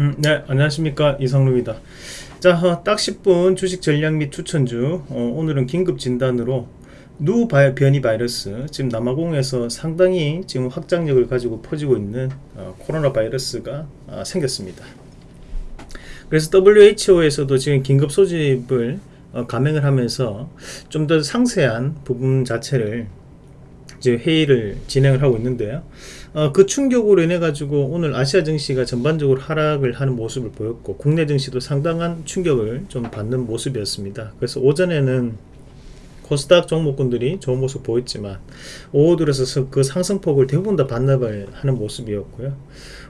음, 네, 안녕하십니까. 이성루입니다. 자, 어, 딱 10분 주식 전략 및 추천주. 어, 오늘은 긴급 진단으로 누 바- 변이 바이러스, 지금 남아공에서 상당히 지금 확장력을 가지고 퍼지고 있는 어, 코로나 바이러스가 아, 생겼습니다. 그래서 WHO에서도 지금 긴급 소집을 어, 감행을 하면서 좀 더 상세한 부분 자체를 이제 회의를 진행을 하고 있는데요. 어, 그 충격으로 인해 가지고 오늘 아시아 증시가 전반적으로 하락을 하는 모습을 보였고 국내 증시도 상당한 충격을 좀 받는 모습이었습니다. 그래서 오전에는 코스닥 종목군들이 좋은 모습 보였지만 오후 들어서 그 상승폭을 대부분 다 반납을 하는 모습이었고요.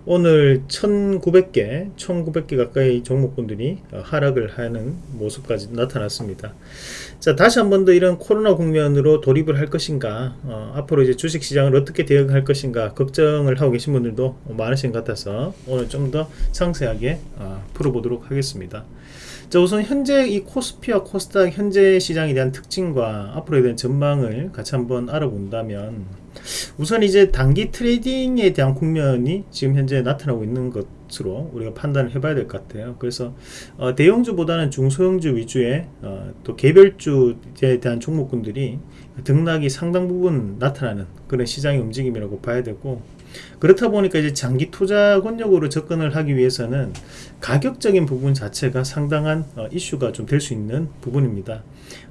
오늘 1900개, 1900개 가까이 종목군들이 어, 하락을 하는 모습까지 나타났습니다. 자, 다시 한 번 더 이런 코로나 국면으로 돌입을 할 것인가, 어, 앞으로 이제 주식 시장을 어떻게 대응할 것인가 걱정을 하고 계신 분들도 많으신 것 같아서 오늘 좀 더 상세하게 어, 풀어보도록 하겠습니다. 자, 우선 현재 이 코스피와 코스닥 현재 시장에 대한 특징과 앞으로에 대한 전망을 같이 한번 알아본다면 우선 이제 단기 트레이딩에 대한 국면이 지금 현재 나타나고 있는 것으로 우리가 판단을 해봐야 될 것 같아요. 그래서 어, 대형주보다는 중소형주 위주의 어, 또 개별주에 대한 종목군들이 등락이 상당 부분 나타나는 그런 시장의 움직임이라고 봐야 되고 그렇다 보니까 이제 장기 투자 권역으로 접근을 하기 위해서는 가격적인 부분 자체가 상당한 어, 이슈가 좀 될 수 있는 부분입니다.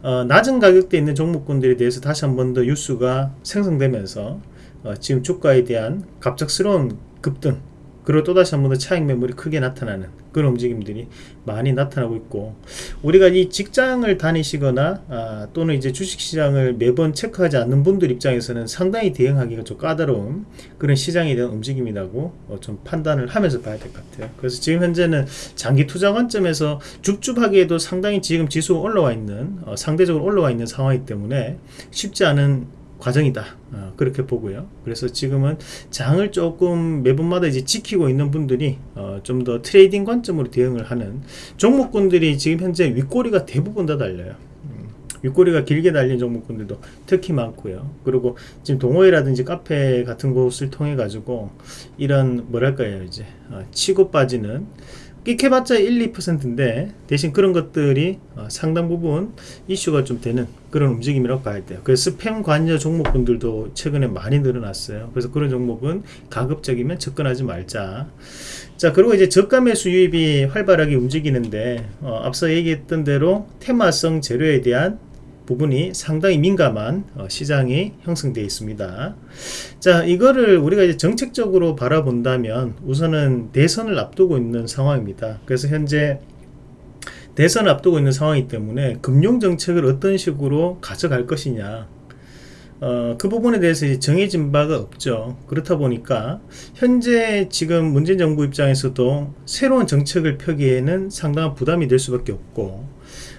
어, 낮은 가격대에 있는 종목군들에 대해서 다시 한 번 더 뉴스가 생성되면서 어, 지금 주가에 대한 갑작스러운 급등 그리고 또다시 한 번 더 차익 매물이 크게 나타나는 그런 움직임들이 많이 나타나고 있고 우리가 이 직장을 다니시거나 아, 또는 이제 주식시장을 매번 체크하지 않는 분들 입장에서는 상당히 대응하기가 좀 까다로운 그런 시장에 대한 움직임이라고 어, 좀 판단을 하면서 봐야 될 것 같아요. 그래서 지금 현재는 장기 투자 관점에서 줍줍하게도 상당히 지금 지수가 올라와 있는 어, 상대적으로 올라와 있는 상황이기 때문에 쉽지 않은 과정이다. 어, 그렇게 보고요. 그래서 지금은 장을 조금 매번마다 이제 지키고 있는 분들이 어, 좀 더 trading 관점으로 대응을 하는 종목군들이 지금 현재 윗꼬리가 대부분 다 달려요. 음, 윗꼬리가 길게 달린 종목군들도 특히 많고요. 그리고 지금 동호회라든지 카페 같은 곳을 통해 가지고 이런 뭐랄까요 이제 어, 치고 빠지는 끽해봤자 1, 2%인데 대신 그런 것들이 어, 상당 부분 이슈가 좀 되는 그런 움직임이라고 봐야 돼요. 그래서 스팸 관여 종목군들도 최근에 많이 늘어났어요. 그래서 그런 종목은 가급적이면 접근하지 말자. 자 그리고 이제 저가 매수 유입이 활발하게 움직이는데 어, 앞서 얘기했던 대로 테마성 재료에 대한 부분이 상당히 민감한 어, 시장이 형성되어 있습니다. 자, 이거를 우리가 이제 정책적으로 바라본다면 우선은 대선을 앞두고 있는 상황입니다. 그래서 현재 대선을 앞두고 있는 상황이기 때문에 금융 정책을 어떤 식으로 가져갈 것이냐. 어, 그 부분에 대해서 정해진 바가 없죠. 그렇다 보니까 현재 지금 문재인 정부 입장에서도 새로운 정책을 펴기에는 상당한 부담이 될 수밖에 없고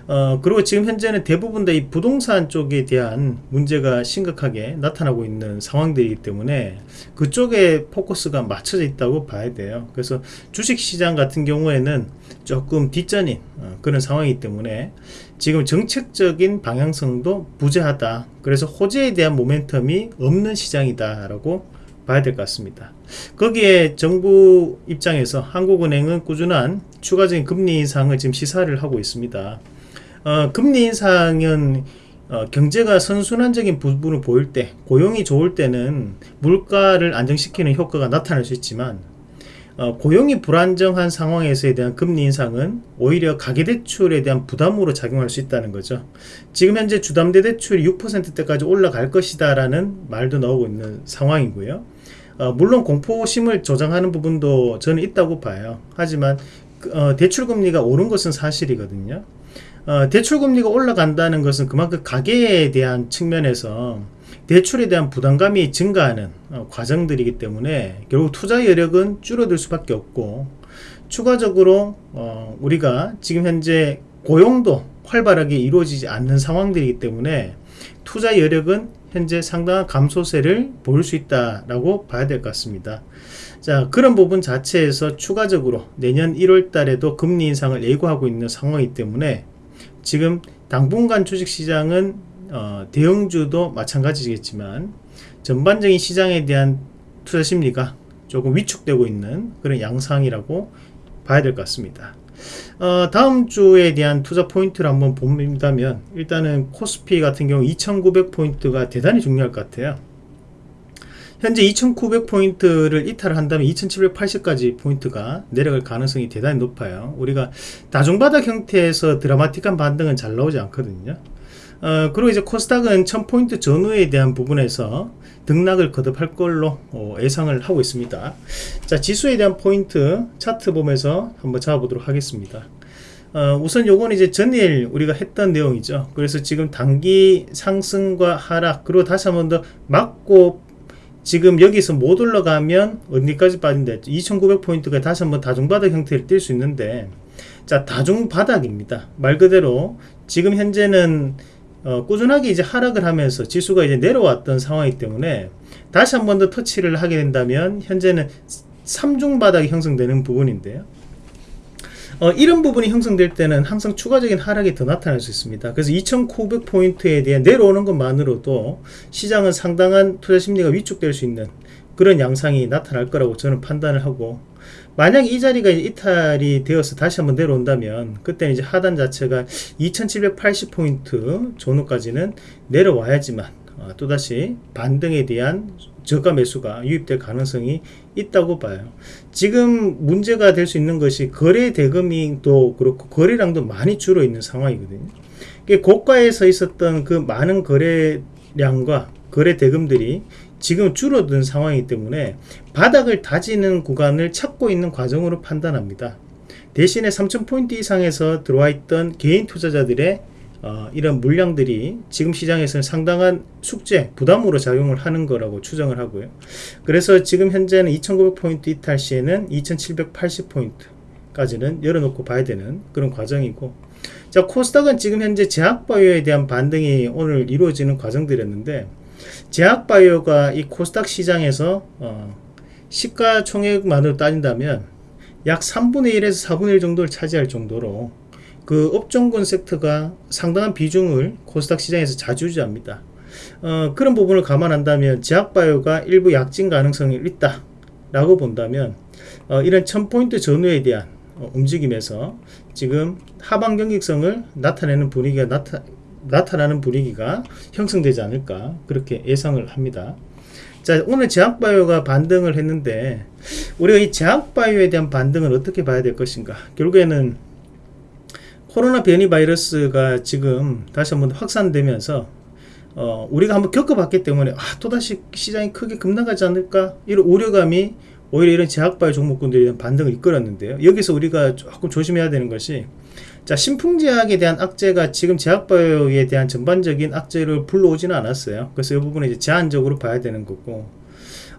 어, 그리고 지금 현재는 대부분 다 이 부동산 쪽에 대한 문제가 심각하게 나타나고 있는 상황들이기 때문에 그쪽에 포커스가 맞춰져 있다고 봐야 돼요. 그래서 주식 시장 같은 경우에는 조금 뒷전인 어, 그런 상황이기 때문에 지금 정책적인 방향성도 부재하다. 그래서 호재에 대한 모멘텀이 없는 시장이다 라고 봐야 될 것 같습니다. 거기에 정부 입장에서 한국은행은 꾸준한 추가적인 금리 인상을 지금 시사를 하고 있습니다. 어, 금리 인상은 어, 경제가 선순환적인 부분을 보일 때, 고용이 좋을 때는 물가를 안정시키는 효과가 나타날 수 있지만 어, 고용이 불안정한 상황에서에 대한 금리 인상은 오히려 가계대출에 대한 부담으로 작용할 수 있다는 거죠. 지금 현재 주담대 대출이 6%대까지 올라갈 것이다 라는 말도 나오고 있는 상황이고요. 어, 물론 공포심을 조장하는 부분도 저는 있다고 봐요. 하지만 어, 대출금리가 오른 것은 사실이거든요. 어, 대출금리가 올라간다는 것은 그만큼 가계에 대한 측면에서 대출에 대한 부담감이 증가하는 어, 과정들이기 때문에 결국 투자 여력은 줄어들 수밖에 없고 추가적으로 어, 우리가 지금 현재 고용도 활발하게 이루어지지 않는 상황들이기 때문에 투자 여력은 현재 상당한 감소세를 보일 수 있다라고 봐야 될 것 같습니다. 자 그런 부분 자체에서 추가적으로 내년 1월 달에도 금리 인상을 예고하고 있는 상황이기 때문에 지금 당분간 주식시장은 어, 대형주도 마찬가지겠지만 전반적인 시장에 대한 투자 심리가 조금 위축되고 있는 그런 양상이라고 봐야 될 것 같습니다. 어, 다음 주에 대한 투자 포인트를 한번 본다면 일단은 코스피 같은 경우 2900포인트가 대단히 중요할 것 같아요. 현재 2900포인트를 이탈을 한다면 2780까지 포인트가 내려갈 가능성이 대단히 높아요. 우리가 다중바닥 형태에서 드라마틱한 반등은 잘 나오지 않거든요. 어, 그리고 이제 코스닥은 1000포인트 전후에 대한 부분에서 등락을 거듭할 걸로 어, 예상을 하고 있습니다. 자, 지수에 대한 포인트 차트 보면서 한번 잡아보도록 하겠습니다. 어, 우선 요건 이제 전일 우리가 했던 내용이죠. 그래서 지금 단기 상승과 하락, 그리고 다시 한번더 맞고 지금 여기서 못 올라가면 어디까지 빠진다 2900포인트가 다시 한번 다중바닥 형태를 띌 수 있는데 자 다중바닥입니다. 말 그대로 지금 현재는 어, 꾸준하게 이제 하락을 하면서 지수가 이제 내려왔던 상황이기 때문에 다시 한 번 더 터치를 하게 된다면 현재는 3중 바닥이 형성되는 부분인데요 어, 이런 부분이 형성될 때는 항상 추가적인 하락이 더 나타날 수 있습니다. 그래서 2900포인트에 대한 내려오는 것만으로도 시장은 상당한 투자 심리가 위축될 수 있는 그런 양상이 나타날 거라고 저는 판단을 하고 만약 이 자리가 이탈이 되어서 다시 한번 내려온다면 그때는 이제 하단 자체가 2780포인트 전후까지는 내려와야지만 어, 또다시 반등에 대한 저가 매수가 유입될 가능성이 있다고 봐요. 지금 문제가 될 수 있는 것이 거래 대금이 또 그렇고 거래량도 많이 줄어 있는 상황이거든요. 고가에서 있었던 그 많은 거래량과 거래 대금들이 지금 줄어든 상황이기 때문에 바닥을 다지는 구간을 찾고 있는 과정으로 판단합니다. 대신에 3,000포인트 이상에서 들어와 있던 개인 투자자들의 어, 이런 물량들이 지금 시장에서는 상당한 숙제, 부담으로 작용을 하는 거라고 추정을 하고요. 그래서 지금 현재는 2900포인트 이탈 시에는 2780포인트까지는 열어놓고 봐야 되는 그런 과정이고 자 코스닥은 지금 현재 제약바이오에 대한 반등이 오늘 이루어지는 과정들이었는데 제약바이오가 이 코스닥 시장에서 어, 시가총액만으로 따진다면 약 3분의 1에서 4분의 1 정도를 차지할 정도로 그 업종군 섹터가 상당한 비중을 코스닥 시장에서 자주유지합니다. 어, 그런 부분을 감안한다면 제약바이오가 일부 약진 가능성이 있다 라고 본다면 어, 이런 1000포인트 전후에 대한 어, 움직임에서 지금 하방 경직성을 나타내는 분위기가 나타, 나타나는 분위기가 형성되지 않을까 그렇게 예상을 합니다. 자 오늘 제약바이오가 반등을 했는데 우리가 이 제약바이오에 대한 반등을 어떻게 봐야 될 것인가 결국에는 코로나 변이 바이러스가 지금 다시 한번 확산되면서 어, 우리가 한번 겪어봤기 때문에 아, 또다시 시장이 크게 급락하지 않을까 이런 우려감이 오히려 이런 제약바이오 종목군들에 대한 반등을 이끌었는데요. 여기서 우리가 조금 조심해야 되는 것이 자 신풍제약에 대한 악재가 지금 제약바이오에 대한 전반적인 악재를 불러오지는 않았어요. 그래서 이 부분은 이제 제한적으로 봐야 되는 거고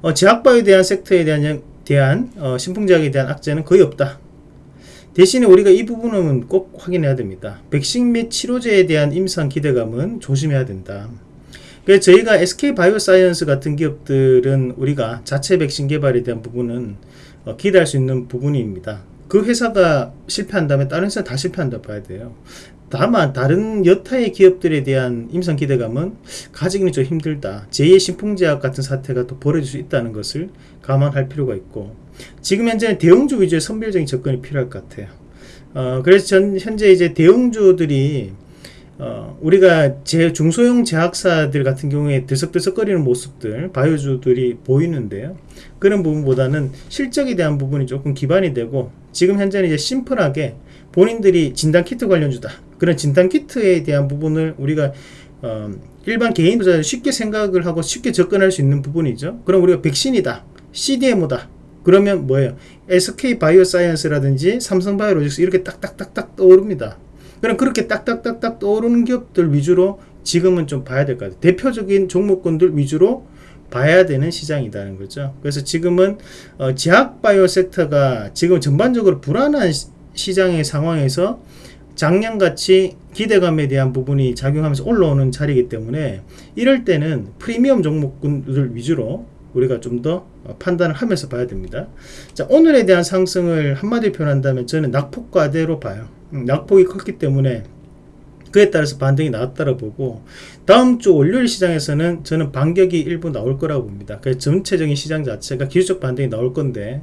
어, 제약바이오에 대한 섹터에 대한 대한 어, 신풍제약에 대한 악재는 거의 없다. 대신에 우리가 이 부분은 꼭 확인해야 됩니다. 백신 및 치료제에 대한 임상 기대감은 조심해야 된다. 그래서 저희가 SK 바이오사이언스 같은 기업들은 우리가 자체 백신 개발에 대한 부분은 어, 기대할 수 있는 부분입니다. 그 회사가 실패한다면 다른 회사 다 실패한다 봐야 돼요. 다만 다른 여타의 기업들에 대한 임상 기대감은 가지기는 좀 힘들다. 제2의 신풍제약 같은 사태가 또 벌어질 수 있다는 것을 감안할 필요가 있고 지금 현재는 대형주 위주의 선별적인 접근이 필요할 것 같아요. 어, 그래서 전 현재 이제 대형주들이 어, 우리가 제 중소형 제약사들 같은 경우에 들썩들썩거리는 모습들 바이오주들이 보이는데요. 그런 부분보다는 실적에 대한 부분이 조금 기반이 되고 지금 현재는 이제 심플하게 본인들이 진단키트 관련주다. 그런 진단키트에 대한 부분을 우리가 어, 일반 개인 투자자 쉽게 생각을 하고 쉽게 접근할 수 있는 부분이죠. 그럼 우리가 백신이다. CDMO다. 그러면 뭐예요? SK 바이오사이언스라든지 삼성 바이오로직스 이렇게 딱딱딱딱 떠오릅니다. 그럼 그렇게 딱딱딱딱 떠오르는 기업들 위주로 지금은 좀 봐야 될 것 같아요. 대표적인 종목군들 위주로 봐야 되는 시장이라는 거죠. 그래서 지금은 어, 제약 바이오 섹터가 지금 전반적으로 불안한 시, 장의 상황에서 작년같이 기대감에 대한 부분이 작용하면서 올라오는 자리이기 때문에 이럴 때는 프리미엄 종목군들 위주로 우리가 좀 더 판단을 하면서 봐야 됩니다. 자, 오늘에 대한 상승을 한마디로 표현한다면 저는 낙폭과대로 봐요. 음, 낙폭이 컸기 때문에 그에 따라서 반등이 나왔다고 보고 다음 주 월요일 시장에서는 저는 반격이 일부 나올 거라고 봅니다. 그래서 전체적인 시장 자체가 기술적 반등이 나올 건데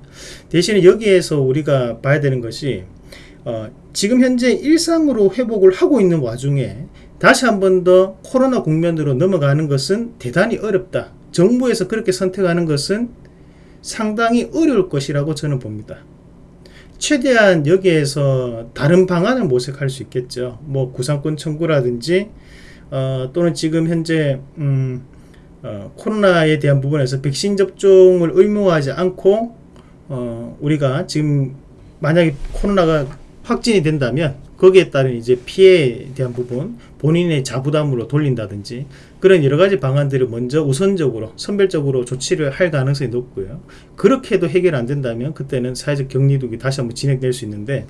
대신에 여기에서 우리가 봐야 되는 것이 어, 지금 현재 일상으로 회복을 하고 있는 와중에 다시 한 번 더 코로나 국면으로 넘어가는 것은 대단히 어렵다. 정부에서 그렇게 선택하는 것은 상당히 어려울 것이라고 저는 봅니다. 최대한 여기에서 다른 방안을 모색할 수 있겠죠. 뭐 구상권 청구라든지 어, 또는 지금 현재 음, 어, 코로나에 대한 부분에서 백신 접종을 의무화하지 않고 어, 우리가 지금 만약에 코로나가 확진이 된다면 거기에 따른 이제 피해에 대한 부분 본인의 자부담으로 돌린다든지 그런 여러 가지 방안들을 먼저 우선적으로 선별적으로 조치를 할 가능성이 높고요. 그렇게 해도 해결 안 된다면 그때는 사회적 격리독이 다시 한번 진행될 수 있는데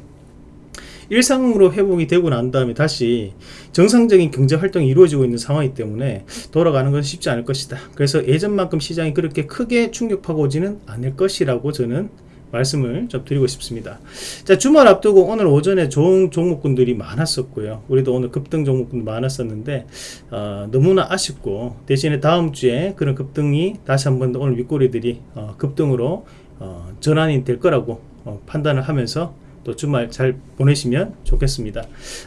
일상으로 회복이 되고 난 다음에 다시 정상적인 경제 활동이 이루어지고 있는 상황이기 때문에 돌아가는 것은 쉽지 않을 것이다. 그래서 예전만큼 시장이 그렇게 크게 충격하고 오지는 않을 것이라고 저는 말씀을 좀 드리고 싶습니다. 자, 주말 앞두고 오늘 오전에 좋은 종목군들이 많았었고요. 우리도 오늘 급등 종목군도 많았었는데, 어, 너무나 아쉽고, 대신에 다음 주에 그런 급등이 다시 한번 오늘 윗꼬리들이 어, 급등으로 어, 전환이 될 거라고 어, 판단을 하면서 또 주말 잘 보내시면 좋겠습니다.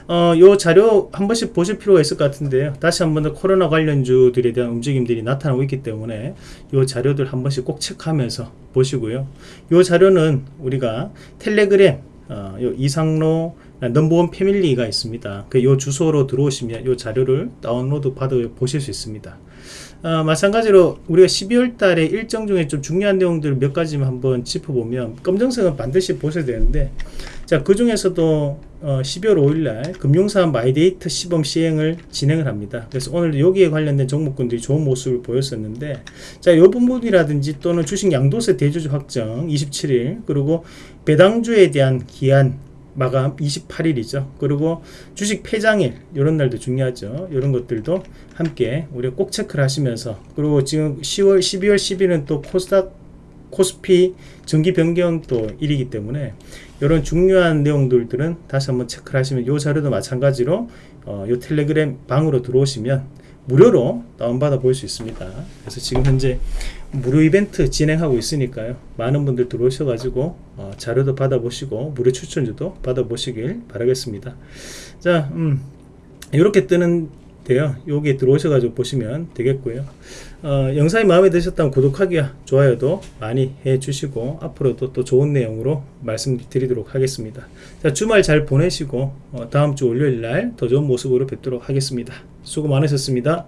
어, 요 자료 한 번씩 보실 필요가 있을 것 같은데요. 다시 한 번 더 코로나 관련주들에 대한 움직임들이 나타나고 있기 때문에 요 자료들 한 번씩 꼭 체크하면서 보시고요. 요 자료는 우리가 텔레그램 어, 요 이상로 넘버원 패밀리가 있습니다. 그 요 주소로 들어오시면 요 자료를 다운로드 받아 보실 수 있습니다. 어, 마찬가지로 우리가 12월 달에 일정 중에 좀 중요한 내용들 몇 가지만 한번 짚어보면 검정색은 반드시 보셔야 되는데 자, 그 중에서도 어, 12월 5일 날 금융사업 마이데이터 시범 시행을 진행을 합니다. 그래서 오늘 여기에 관련된 종목군들이 좋은 모습을 보였었는데 자, 이 부분이라든지 또는 주식 양도세 대주주 확정 27일 그리고 배당주에 대한 기한 마감 28일이죠. 그리고 주식 폐장일 이런 날도 중요하죠. 이런 것들도 함께 우리가 꼭 체크를 하시면서 그리고 지금 10월 12월 10일은 또 코스닥 코스피 정기 변경 또 일이기 때문에 이런 중요한 내용들들은 다시 한번 체크를 하시면 이 자료도 마찬가지로 어, 이 텔레그램 방으로 들어오시면 무료로 다운받아 볼 수 있습니다. 그래서 지금 현재 무료 이벤트 진행하고 있으니까요. 많은 분들 들어오셔가지고 어, 자료도 받아보시고 무료 추천주도 받아보시길 바라겠습니다. 자, 음, 이렇게 뜨는 데요. 여기 들어오셔가지고 보시면 되겠고요. 어, 영상이 마음에 드셨다면 구독하기와 좋아요도 많이 해주시고 앞으로도 또 좋은 내용으로 말씀드리도록 하겠습니다. 자, 주말 잘 보내시고 어, 다음 주 월요일 날 더 좋은 모습으로 뵙도록 하겠습니다. 수고 많으셨습니다.